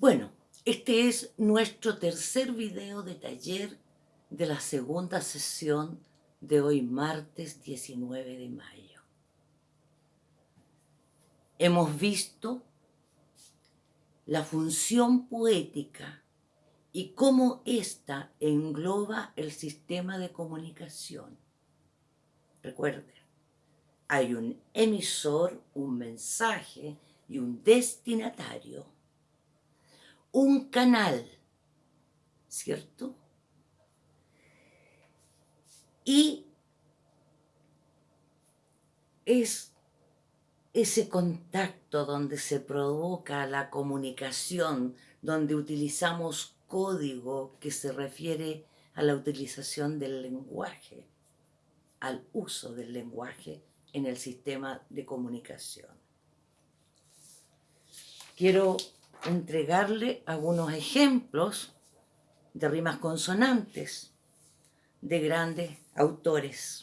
Bueno, este es nuestro tercer video de taller de la segunda sesión de hoy martes 19 de mayo. Hemos visto la función poética y cómo ésta engloba el sistema de comunicación. Recuerden, hay un emisor, un mensaje y un destinatario un canal, ¿cierto? Y es ese contacto donde se provoca la comunicación, donde utilizamos código que se refiere a la utilización del lenguaje, al uso del lenguaje en el sistema de comunicación. Quiero entregarle algunos ejemplos de rimas consonantes de grandes autores.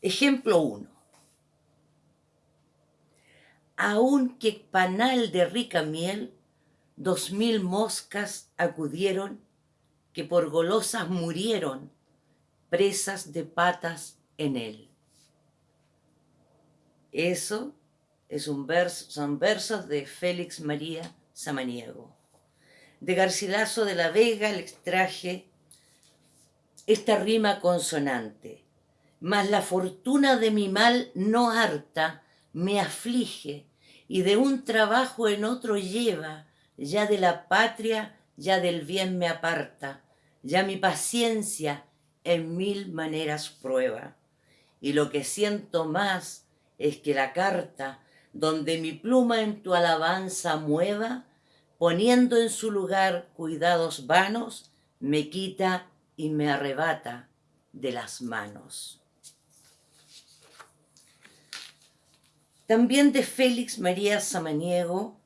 Ejemplo 1. Aunque panal de rica miel, dos mil moscas acudieron que por golosas murieron, presas de patas en él. Eso es un verso, son versos de Félix María Samaniego. De Garcilaso de la Vega le extraje esta rima consonante. Mas la fortuna de mi mal no harta, me aflige, y de un trabajo en otro lleva, ya de la patria, ya del bien me aparta, ya mi paciencia en mil maneras prueba. Y lo que siento más es que la carta donde mi pluma en tu alabanza mueva, poniendo en su lugar cuidados vanos, me quita y me arrebata de las manos. También de Félix María Samaniego,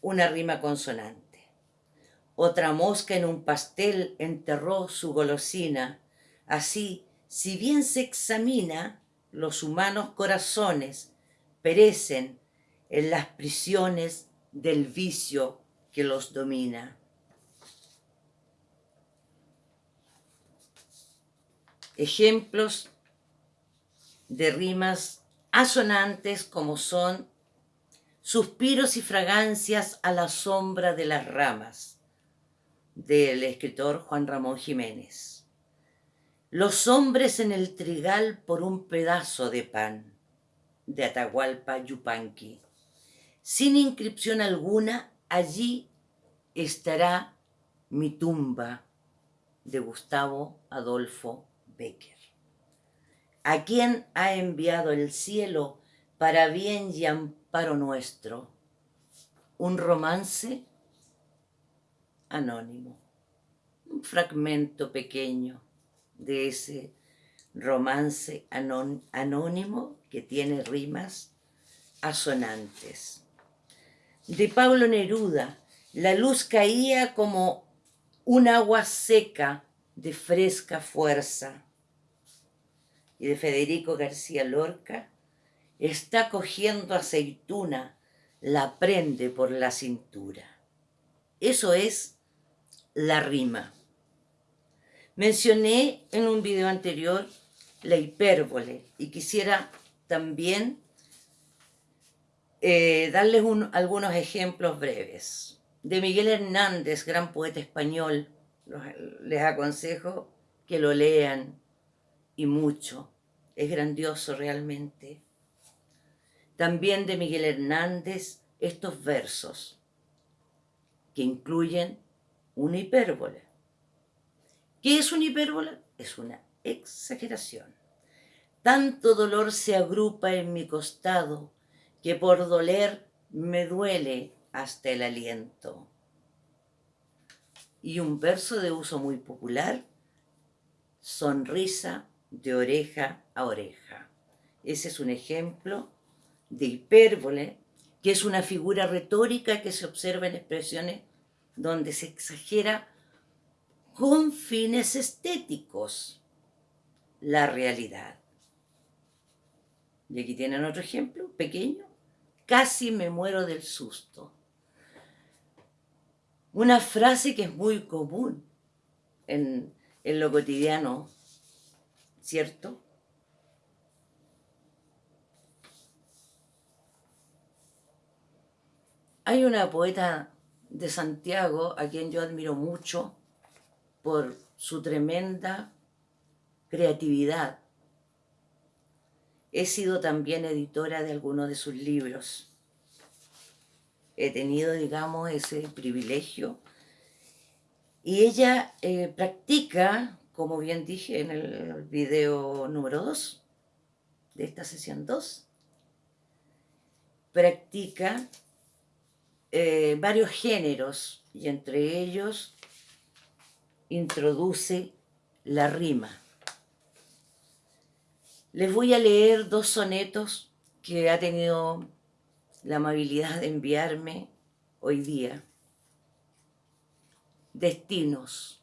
una rima consonante. Otra mosca en un pastel enterró su golosina. Así, si bien se examina los humanos corazones, perecen en las prisiones del vicio que los domina. Ejemplos de rimas asonantes como son suspiros y fragancias a la sombra de las ramas del escritor Juan Ramón Jiménez. Los hombres en el trigal por un pedazo de pan de Atahualpa Yupanqui. Sin inscripción alguna, allí estará mi tumba de Gustavo Adolfo Becker. ¿A quién ha enviado el cielo para bien y amparo nuestro? Un romance anónimo, un fragmento pequeño de ese romance anónimo que tiene rimas asonantes. De Pablo Neruda, la luz caía como un agua seca de fresca fuerza. Y de Federico García Lorca, está cogiendo aceituna, la prende por la cintura. Eso es la rima. Mencioné en un video anterior la hipérbole y quisiera también eh, darles algunos ejemplos breves. De Miguel Hernández, gran poeta español, les aconsejo que lo lean y mucho. Es grandioso realmente. También de Miguel Hernández estos versos que incluyen una hipérbole. ¿Qué es una hipérbole? Es una exageración. Tanto dolor se agrupa en mi costado que por doler me duele hasta el aliento. Y un verso de uso muy popular, sonrisa de oreja a oreja. Ese es un ejemplo de hipérbole, que es una figura retórica que se observa en expresiones donde se exagera con fines estéticos la realidad. Y aquí tienen otro ejemplo, pequeño. casi me muero del susto. Una frase que es muy común en, lo cotidiano, ¿cierto? Hay una poeta de Santiago a quien yo admiro mucho por su tremenda creatividad. He sido también editora de algunos de sus libros. He tenido, digamos, ese privilegio. Y ella eh, practica, como bien dije en el video número 2 de esta sesión 2, practica eh, varios géneros y entre ellos introduce la rima. Les voy a leer dos sonetos que ha tenido la amabilidad de enviarme hoy día. Destinos,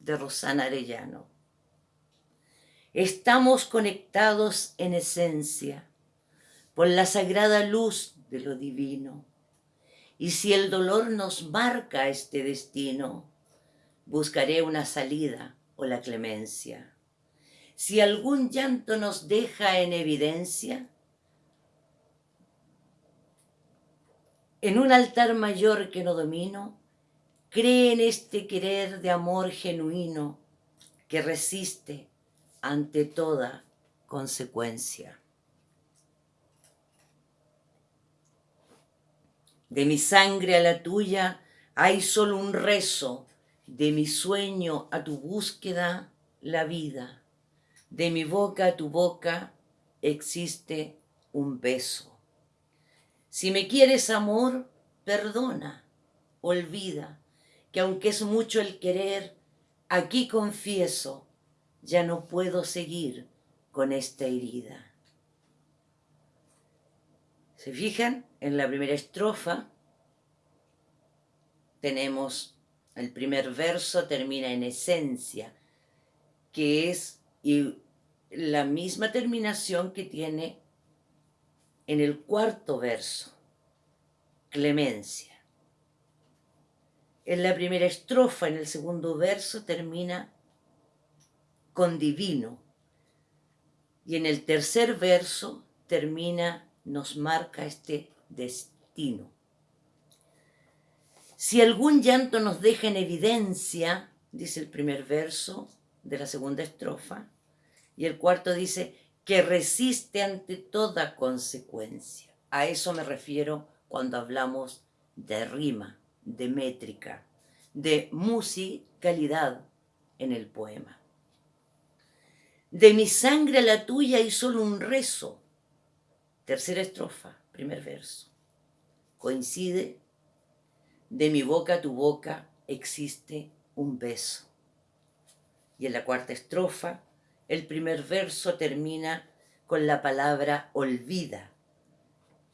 de Rosana Arellano. Estamos conectados en esencia por la sagrada luz de lo divino. Y si el dolor nos marca este destino, buscaré una salida o la clemencia. Si algún llanto nos deja en evidencia, en un altar mayor que no domino, cree en este querer de amor genuino que resiste ante toda consecuencia. De mi sangre a la tuya hay solo un rezo, de mi sueño a tu búsqueda la vida, de mi boca a tu boca existe un beso. Si me quieres amor, perdona, olvida, que aunque es mucho el querer, aquí confieso, ya no puedo seguir con esta herida. ¿Se fijan? En la primera estrofa tenemos el primer verso termina en esencia, que es y la misma terminación que tiene en el cuarto verso, clemencia. En la primera estrofa, en el segundo verso, termina con divino. Y en el tercer verso termina nos marca este destino. Si algún llanto nos deja en evidencia, dice el primer verso de la segunda estrofa, y el cuarto dice que resiste ante toda consecuencia. A eso me refiero cuando hablamos de rima, de métrica, de musicalidad en el poema. De mi sangre a la tuya hay solo un rezo, Tercera estrofa, primer verso. Coincide, de mi boca a tu boca existe un beso. Y en la cuarta estrofa, el primer verso termina con la palabra olvida.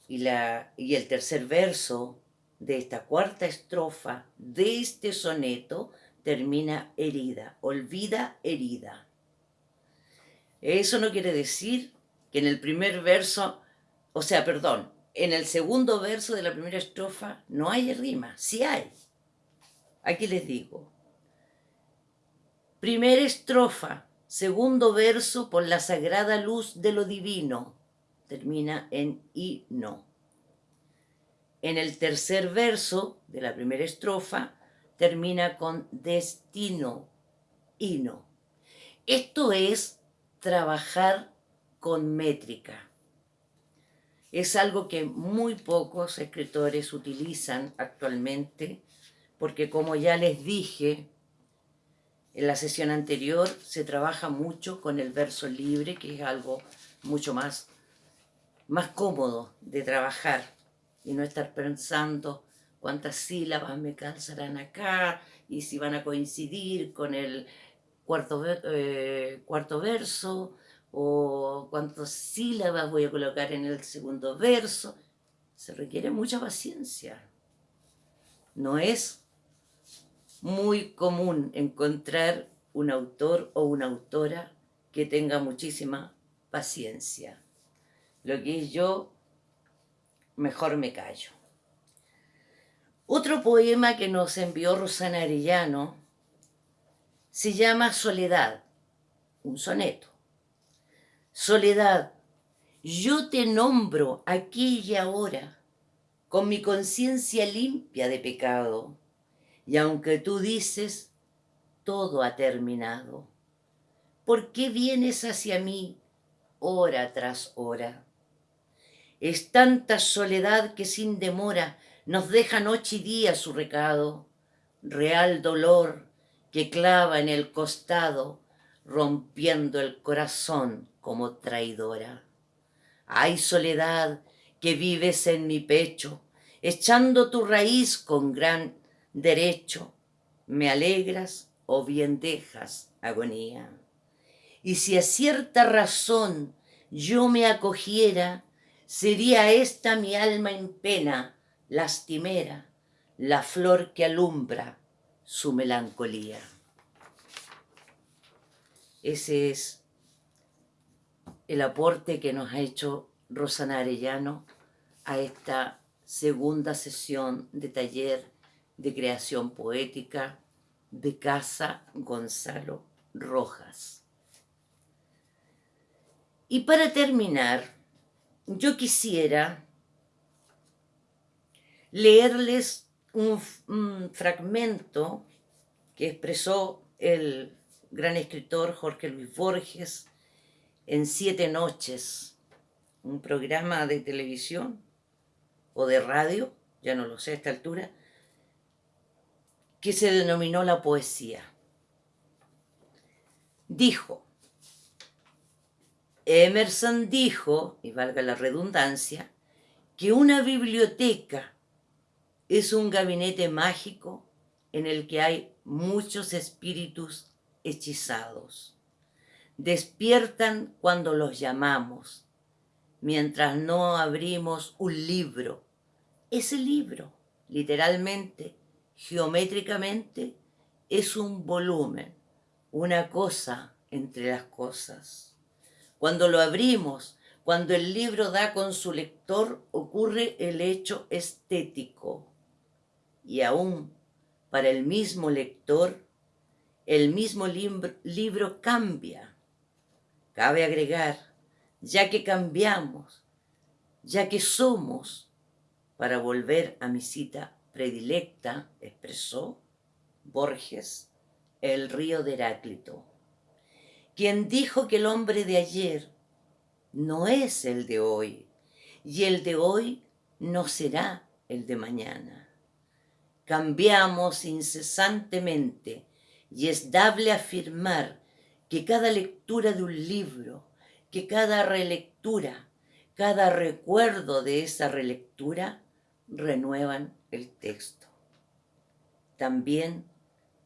Y, la, y el tercer verso de esta cuarta estrofa de este soneto termina herida, olvida herida. Eso no quiere decir que en el primer verso o sea, perdón, en el segundo verso de la primera estrofa no hay rima, sí hay. Aquí les digo. Primera estrofa, segundo verso por la sagrada luz de lo divino. Termina en y no. En el tercer verso de la primera estrofa termina con destino y no. Esto es trabajar con métrica es algo que muy pocos escritores utilizan actualmente, porque como ya les dije en la sesión anterior, se trabaja mucho con el verso libre, que es algo mucho más, más cómodo de trabajar y no estar pensando cuántas sílabas me calzarán acá y si van a coincidir con el cuarto, eh, cuarto verso o cuántas sílabas voy a colocar en el segundo verso. Se requiere mucha paciencia. No es muy común encontrar un autor o una autora que tenga muchísima paciencia. Lo que yo mejor me callo. Otro poema que nos envió Rosana Arellano se llama Soledad, un soneto. Soledad, yo te nombro aquí y ahora, con mi conciencia limpia de pecado, y aunque tú dices, todo ha terminado, ¿por qué vienes hacia mí hora tras hora? Es tanta soledad que sin demora nos deja noche y día su recado, real dolor que clava en el costado, rompiendo el corazón como traidora. Ay, soledad, que vives en mi pecho, echando tu raíz con gran derecho, me alegras o bien dejas agonía. Y si a cierta razón yo me acogiera, sería esta mi alma en pena, lastimera, la flor que alumbra su melancolía. Ese es el aporte que nos ha hecho Rosana Arellano a esta segunda sesión de taller de creación poética de Casa Gonzalo Rojas. Y para terminar, yo quisiera leerles un, un fragmento que expresó el gran escritor Jorge Luis Borges en Siete Noches, un programa de televisión o de radio, ya no lo sé a esta altura, que se denominó la poesía. Dijo, Emerson dijo, y valga la redundancia, que una biblioteca es un gabinete mágico en el que hay muchos espíritus hechizados. Despiertan cuando los llamamos, mientras no abrimos un libro. Ese libro, literalmente, geométricamente, es un volumen, una cosa entre las cosas. Cuando lo abrimos, cuando el libro da con su lector, ocurre el hecho estético. Y aún para el mismo lector, el mismo libro, cambia. Cabe agregar, ya que cambiamos, ya que somos, para volver a mi cita predilecta, expresó Borges, el río de Heráclito quien dijo que el hombre de ayer no es el de hoy y el de hoy no será el de mañana. Cambiamos incesantemente y es dable afirmar que cada lectura de un libro, que cada relectura, cada recuerdo de esa relectura renuevan el texto. También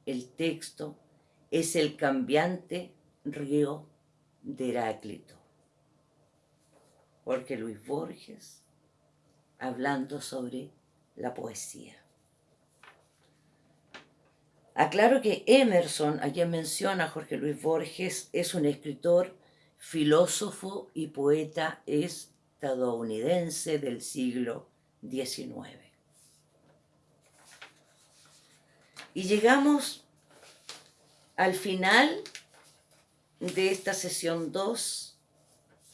el texto es el cambiante río de Heráclito. Porque Luis Borges, hablando sobre la poesía. Aclaro que Emerson, a quien menciona Jorge Luis Borges, es un escritor, filósofo y poeta estadounidense del siglo XIX. Y llegamos al final de esta sesión 2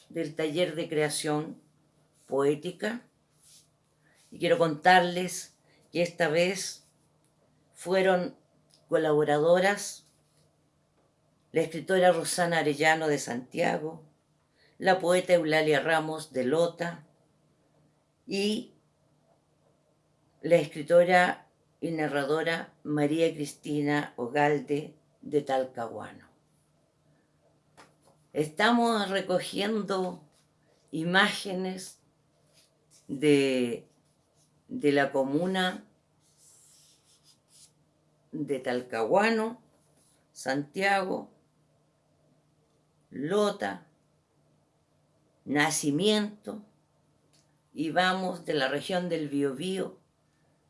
del taller de creación poética y quiero contarles que esta vez fueron colaboradoras la escritora Rosana Arellano de Santiago, la poeta Eulalia Ramos de Lota y la escritora y narradora María Cristina Ogalde de Talcahuano. Estamos recogiendo imágenes de, de la comuna de Talcahuano, Santiago, Lota, Nacimiento, y vamos de la región del Biobío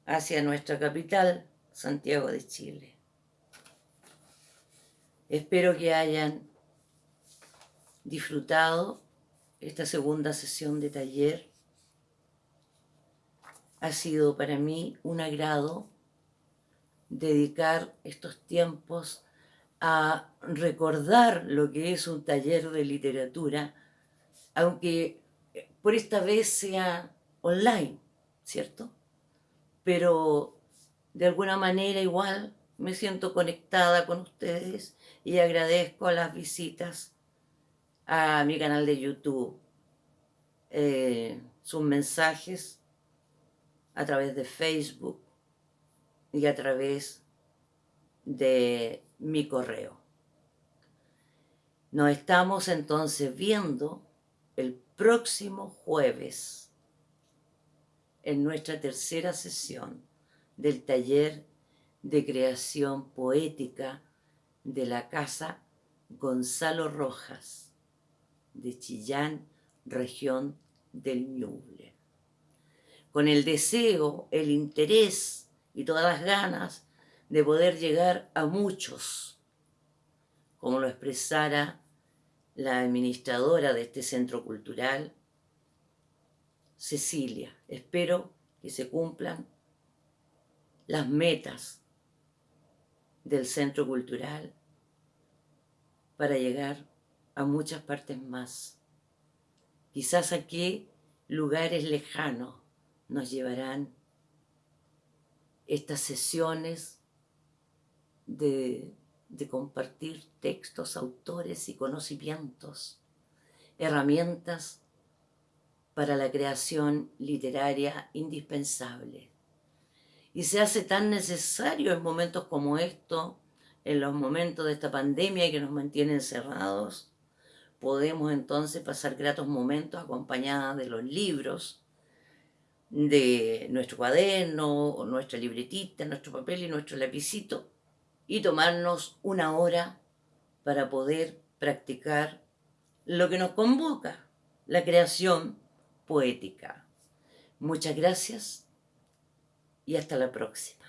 hacia nuestra capital, Santiago de Chile. Espero que hayan disfrutado esta segunda sesión de taller ha sido para mí un agrado dedicar estos tiempos a recordar lo que es un taller de literatura, aunque por esta vez sea online, ¿cierto? Pero de alguna manera igual me siento conectada con ustedes y agradezco las visitas a mi canal de YouTube, eh, sus mensajes a través de Facebook y a través de mi correo. Nos estamos entonces viendo el próximo jueves en nuestra tercera sesión del taller de creación poética de la Casa Gonzalo Rojas de Chillán, región del Ñuble con el deseo, el interés y todas las ganas de poder llegar a muchos, como lo expresara la administradora de este centro cultural, Cecilia. Espero que se cumplan las metas del centro cultural para llegar a muchas partes más. Quizás aquí lugares lejanos nos llevarán estas sesiones de, compartir textos, autores y conocimientos, herramientas para la creación literaria indispensable. Y se hace tan necesario en momentos como estos, en los momentos de esta pandemia que nos mantiene encerrados, podemos entonces pasar gratos momentos acompañados de los libros, de nuestro cuaderno, nuestra libretita, nuestro papel y nuestro lapicito y tomarnos una hora para poder practicar lo que nos convoca, la creación poética. Muchas gracias y hasta la próxima.